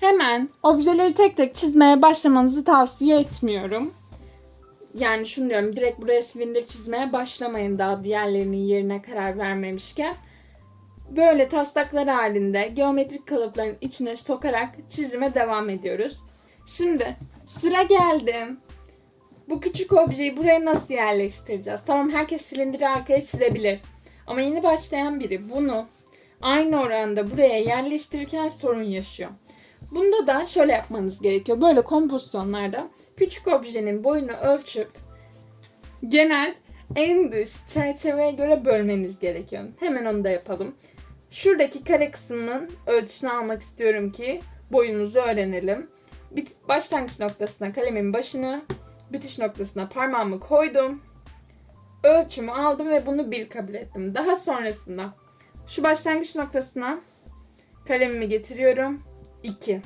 Hemen objeleri tek tek çizmeye başlamanızı tavsiye etmiyorum. Yani şunu diyorum direkt buraya silindir çizmeye başlamayın daha diğerlerinin yerine karar vermemişken. Böyle taslaklar halinde geometrik kalıpların içine sokarak çizime devam ediyoruz. Şimdi sıra geldim. Bu küçük objeyi buraya nasıl yerleştireceğiz? Tamam herkes silindiri arkaya çizebilir. Ama yeni başlayan biri bunu aynı oranda buraya yerleştirirken sorun yaşıyor. Bunda da şöyle yapmanız gerekiyor. Böyle kompozisyonlarda küçük objenin boyunu ölçüp genel en dış çerçeveye göre bölmeniz gerekiyor. Hemen onu da yapalım. Şuradaki kare kısmının ölçüsünü almak istiyorum ki boyumuzu öğrenelim. Başlangıç noktasına kalemin başını, bitiş noktasına parmağımı koydum. Ölçümü aldım ve bunu bir kabul ettim. Daha sonrasında şu başlangıç noktasına kalemimi getiriyorum. 2.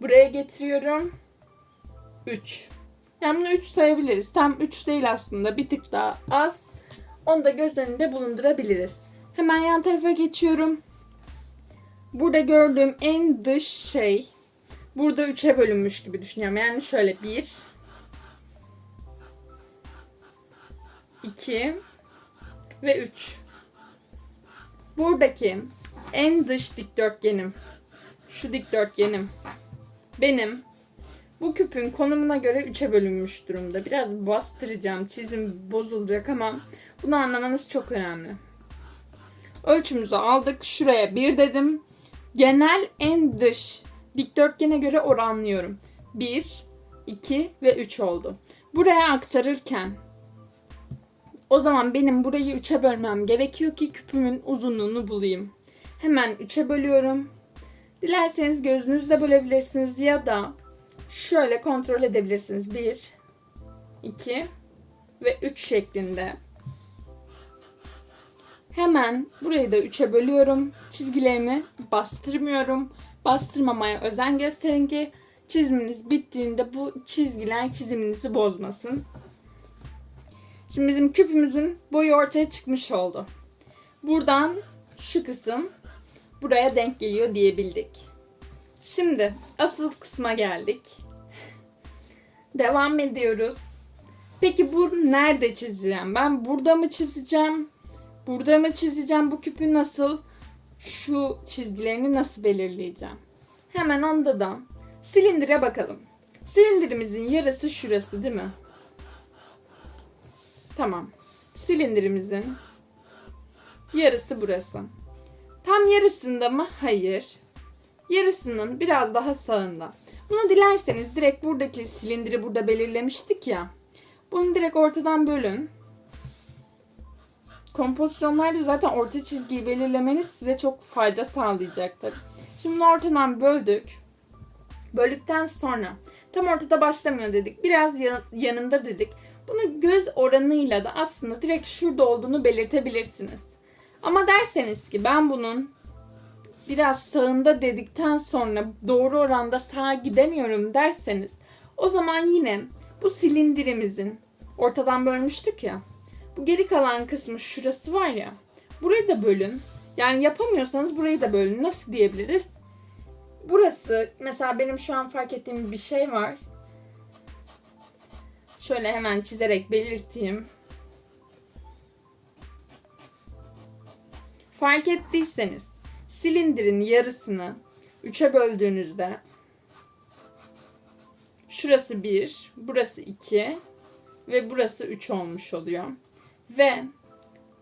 Buraya getiriyorum. 3. Yani bunu 3 sayabiliriz. Tam 3 değil aslında. Bir tık daha az. Onu da göz önünde bulundurabiliriz. Hemen yan tarafa geçiyorum. Burada gördüğüm en dış şey burada 3'e bölünmüş gibi düşünüyorum. Yani şöyle 1 2 ve 3. Buradaki en dış dikdörtgenim şu dikdörtgenim benim bu küpün konumuna göre 3'e bölünmüş durumda. Biraz bastıracağım. Çizim bozulacak ama bunu anlamanız çok önemli. Ölçümüzü aldık. Şuraya 1 dedim. Genel en dış dikdörtgene göre oranlıyorum. 1, 2 ve 3 oldu. Buraya aktarırken o zaman benim burayı 3'e bölmem gerekiyor ki küpümün uzunluğunu bulayım. Hemen 3'e bölüyorum. Dilerseniz gözünüzle bölebilirsiniz ya da şöyle kontrol edebilirsiniz. 1, 2 ve 3 şeklinde. Hemen burayı da 3'e bölüyorum. Çizgilerimi bastırmıyorum. Bastırmamaya özen gösterin ki çiziminiz bittiğinde bu çizgiler çiziminizi bozmasın. Şimdi bizim küpümüzün boyu ortaya çıkmış oldu. Buradan şu kısım buraya denk geliyor diyebildik. Şimdi asıl kısma geldik. Devam ediyoruz. Peki bu nerede çizeceğim? Ben burada mı çizeceğim? Burada mı çizeceğim? Bu küpü nasıl? Şu çizgilerini nasıl belirleyeceğim? Hemen onda da silindire bakalım. Silindirimizin yarısı şurası değil mi? Tamam. Silindirimizin yarısı burası. Tam yarısında mı? Hayır. Yarısının biraz daha sağında. Bunu dilerseniz direkt buradaki silindiri burada belirlemiştik ya. Bunu direkt ortadan bölün. Kompozisyonlarda zaten orta çizgiyi belirlemeniz size çok fayda sağlayacaktır. Şimdi bunu ortadan böldük. Böldükten sonra tam ortada başlamıyor dedik. Biraz yanında dedik. Bunu göz oranıyla da aslında direkt şurada olduğunu belirtebilirsiniz. Ama derseniz ki ben bunun biraz sağında dedikten sonra doğru oranda sağa gidemiyorum derseniz o zaman yine bu silindirimizin ortadan bölmüştük ya. Bu geri kalan kısmı şurası var ya. Burayı da bölün. Yani yapamıyorsanız burayı da bölün. Nasıl diyebiliriz? Burası mesela benim şu an fark ettiğim bir şey var. Şöyle hemen çizerek belirteyim. Fark ettiyseniz silindirin yarısını 3'e böldüğünüzde şurası 1, burası 2 ve burası 3 olmuş oluyor. Ve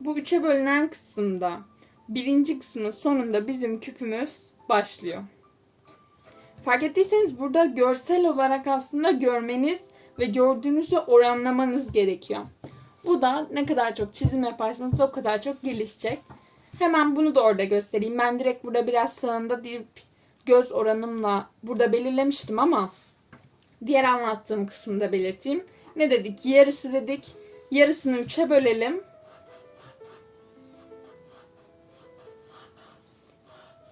bu 3'e bölünen kısımda birinci kısmın sonunda bizim küpümüz başlıyor. Fark ettiyseniz burada görsel olarak aslında görmeniz ve gördüğünüzü oranlamanız gerekiyor. Bu da ne kadar çok çizim yaparsanız o kadar çok gelişecek. Hemen bunu da orada göstereyim. Ben direkt burada biraz sağında deyip göz oranımla burada belirlemiştim ama diğer anlattığım kısımda belirteyim. Ne dedik? Yarısı dedik. Yarısını üçe bölelim.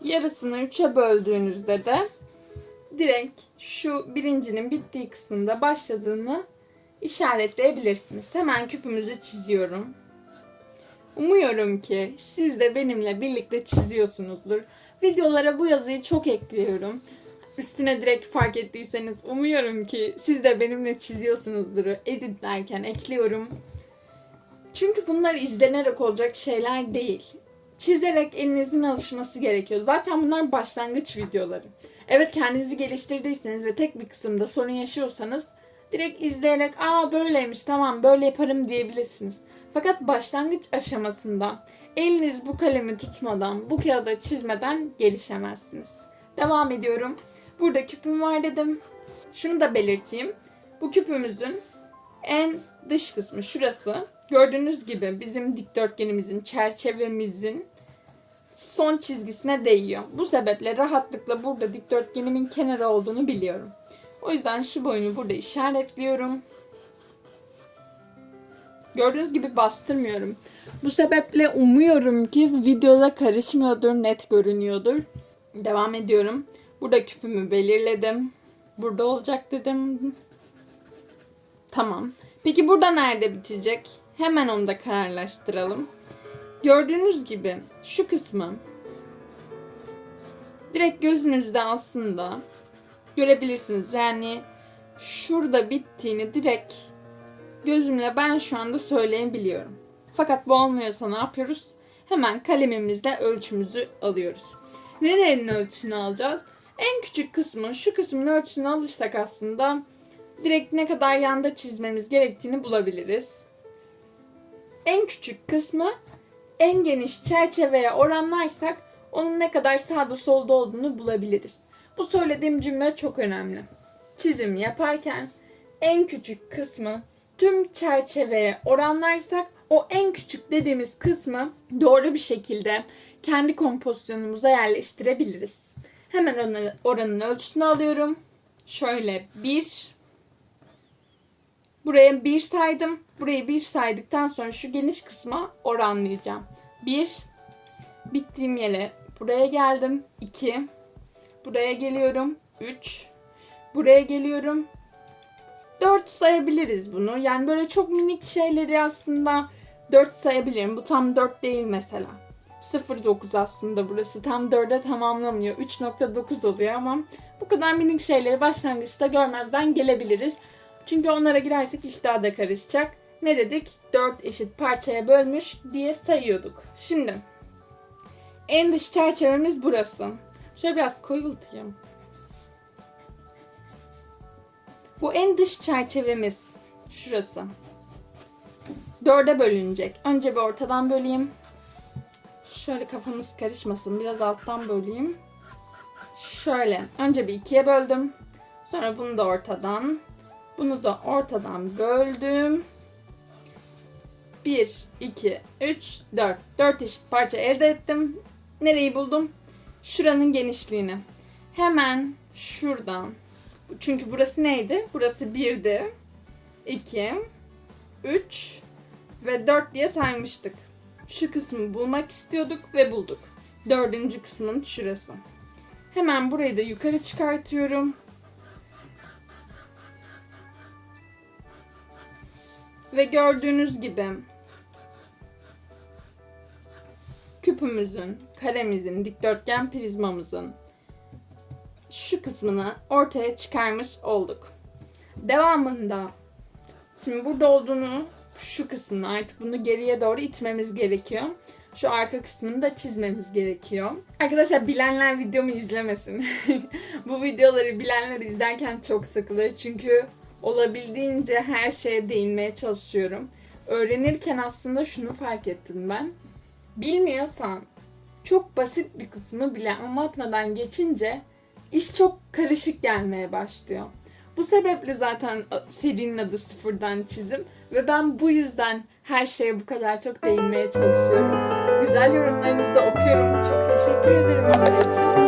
Yarısını üçe böldüğünüzde de direkt şu birincinin bittiği kısmında başladığını işaretleyebilirsiniz. Hemen küpümüzü çiziyorum. Umuyorum ki siz de benimle birlikte çiziyorsunuzdur. Videolara bu yazıyı çok ekliyorum. üstüne direkt fark ettiyseniz umuyorum ki siz de benimle çiziyorsunuzdur. Editlerken ekliyorum. Çünkü bunlar izlenerek olacak şeyler değil. Çizerek elinizin alışması gerekiyor. Zaten bunlar başlangıç videoları. Evet kendinizi geliştirdiyseniz ve tek bir kısımda sorun yaşıyorsanız direkt izleyerek aa böyleymiş tamam böyle yaparım diyebilirsiniz. Fakat başlangıç aşamasında eliniz bu kalemi tutmadan, bu kağıda çizmeden gelişemezsiniz. Devam ediyorum. Burada küpüm var dedim. Şunu da belirteyim. Bu küpümüzün en dış kısmı şurası. Gördüğünüz gibi bizim dikdörtgenimizin, çerçevemizin son çizgisine değiyor. Bu sebeple rahatlıkla burada dikdörtgenimin kenarı olduğunu biliyorum. O yüzden şu boyunu burada işaretliyorum. Gördüğünüz gibi bastırmıyorum. Bu sebeple umuyorum ki videoda karışmıyordur, net görünüyordur. Devam ediyorum. Burada küpümü belirledim. Burada olacak dedim. Tamam. Peki burada nerede bitecek? Hemen onu da kararlaştıralım. Gördüğünüz gibi şu kısmı direkt gözünüzde aslında görebilirsiniz. Yani şurada bittiğini direkt gözümle ben şu anda söyleyebiliyorum. Fakat bu olmuyorsa ne yapıyoruz? Hemen kalemimizle ölçümüzü alıyoruz. Nerenin ölçüsünü alacağız? En küçük kısmı, şu kısmın ölçüsünü alırsak aslında direkt ne kadar yanda çizmemiz gerektiğini bulabiliriz. En küçük kısmı en geniş çerçeveye oranlarsak onun ne kadar sağda solda olduğunu bulabiliriz. Bu söylediğim cümle çok önemli. Çizim yaparken en küçük kısmı tüm çerçeveye oranlarsak o en küçük dediğimiz kısmı doğru bir şekilde kendi kompozisyonumuza yerleştirebiliriz. Hemen oranın ölçüsünü alıyorum. Şöyle bir. Buraya bir saydım. Burayı bir saydıktan sonra şu geniş kısma oranlayacağım. Bir. Bittiğim yere buraya geldim. 2. Buraya geliyorum. 3. Buraya geliyorum. 4 sayabiliriz bunu. Yani böyle çok minik şeyleri aslında 4 sayabilirim. Bu tam 4 değil mesela. 0.9 aslında burası. Tam 4'e tamamlamıyor. 3.9 oluyor ama bu kadar minik şeyleri başlangıçta görmezden gelebiliriz. Çünkü onlara girersek iş daha da karışacak. Ne dedik? 4 eşit parçaya bölmüş diye sayıyorduk. Şimdi en dış çerçevemiz burası. Şöyle biraz koyultayım. Bu en dış çerçevemiz şurası. Dörde bölünecek. Önce bir ortadan böleyim. Şöyle kafamız karışmasın. Biraz alttan böleyim. Şöyle. Önce bir ikiye böldüm. Sonra bunu da ortadan. Bunu da ortadan böldüm. 1, 2, 3, 4. 4 eşit parça elde ettim. Nereyi buldum? Şuranın genişliğini. Hemen şuradan. Çünkü burası neydi? Burası 1'di. 2, 3 ve 4 diye saymıştık. Şu kısmı bulmak istiyorduk ve bulduk. Dördüncü kısmın şurası. Hemen burayı da yukarı çıkartıyorum. Ve gördüğünüz gibi küpümüzün, karemizin, dikdörtgen prizmamızın şu kısmını ortaya çıkarmış olduk. Devamında şimdi burada olduğunu şu kısmını artık bunu geriye doğru itmemiz gerekiyor. Şu arka kısmını da çizmemiz gerekiyor. Arkadaşlar bilenler videomu izlemesin. Bu videoları bilenler izlerken çok sıkılıyor. Çünkü olabildiğince her şeye değinmeye çalışıyorum. Öğrenirken aslında şunu fark ettim ben. Bilmiyorsan çok basit bir kısmı bile anlatmadan geçince iş çok karışık gelmeye başlıyor. Bu sebeple zaten serinin adı sıfırdan çizim ve ben bu yüzden her şeye bu kadar çok değinmeye çalışıyorum. Güzel yorumlarınızı da okuyorum. Çok teşekkür ederim onlar için.